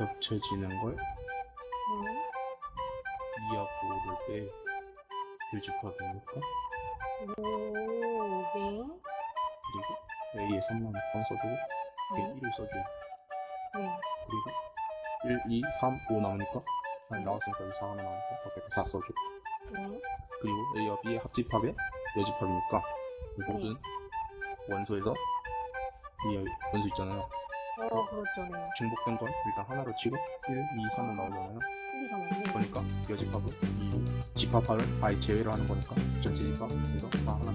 겹쳐지는 걸 음, 2하고 5를 빼 교집합이니까 오, 네. 그리고 A에 3만 6번 써주고 네. B에 1을 써줘요 네. 그리고 1, 2, 3, 5 나오니까 아니 나왔으니까 여기 4 하나 나오니까 밖에 4 써줘 네. 그리고 A와 B의 합집합에 여집합이니까 이 모든 원소에서 이 원소 있잖아요 어. 네. 중복된 건 일단 하나로 치고 1, 2, 3은 나오잖아요 1, 2, 3, 5. 네. 그러니까 여집합은 이 집합을 아예 제외를 하는 거니까 전체 집합에서 다 하나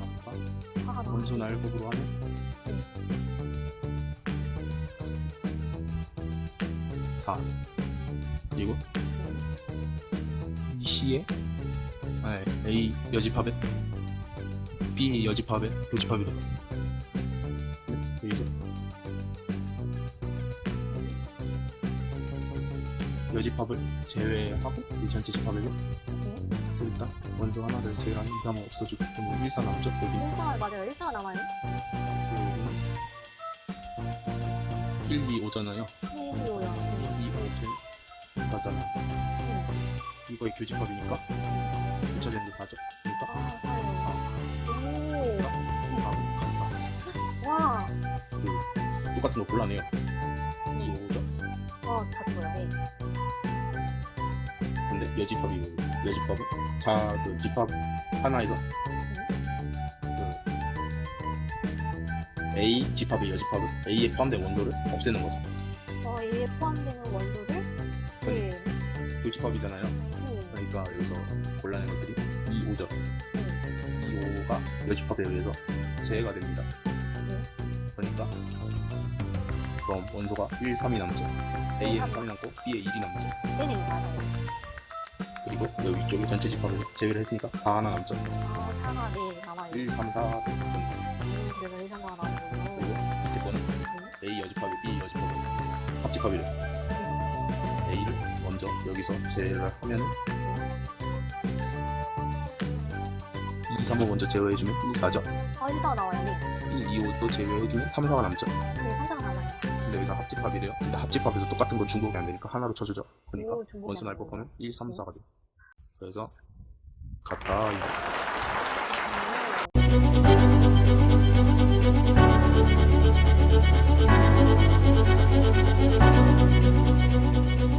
하나 더. 원소 날법으로 하면 4 그리고 이 C에 아, A 여집합에 B 여집합에 교집합이래 여집합을 제외하고 이 전체 네. 일단 원소 하나를 제외하는 이상은 없어지고 그럼 1, 4 남죠? 여기 1사, 맞아요. 1사가 남아요. 여기는 1, 2, 5잖아요 1, 2, 5요. 1, 2, 5 제일 가잖아 네. 이거의 교집합이니까 교차되는 게 4죠 그러니까 아, 4요. 다 간다 오, 와. 그 똑같은 거 골라내요 2, 5죠 어, 다 좋아요. 네. 근데 여집합이고 여집합은 자그 집합 하나에서 그 A 집합의 여집합은 A에 포함된 원소를 없애는 거죠 어, A에 포함되는 원소를 네. 교집합이잖아요 네. 그러니까 여기서 골라낸 것들이 2, 5죠 네. 2, 5가 여집합에 의해서 제외가 됩니다 네. 그러니까 그럼 원소가 1, 3이 남죠 A에는 3이 남고 B에 1이 남죠 맞아요. 그리고 여기 위쪽에 전체 집합을 제외를 했으니까 4 하나 남죠 아, 4가 네, 남아요. 1, 3, 4 음, 그래서 1, 3가 나오는 그리고 거고. 밑에 거는 A 여집합이 B 여집합이 합집합이래 A를 먼저 여기서 제외를 하면 2, 3을 먼저 제외해주면 1, 4죠 아, 1, 4가 나와요. 네. 1, 2, 5도 제외해주면 3, 4가 남죠 네, 3사가 남아요. 근데 여기서 합집합이래요 근데 합집합에서 똑같은 건 중복이 안 되니까 하나로 쳐주죠 그러니까 오, 중복이 원소 안 날법 되네요. 하면 1, 3, 4가 돼요 그래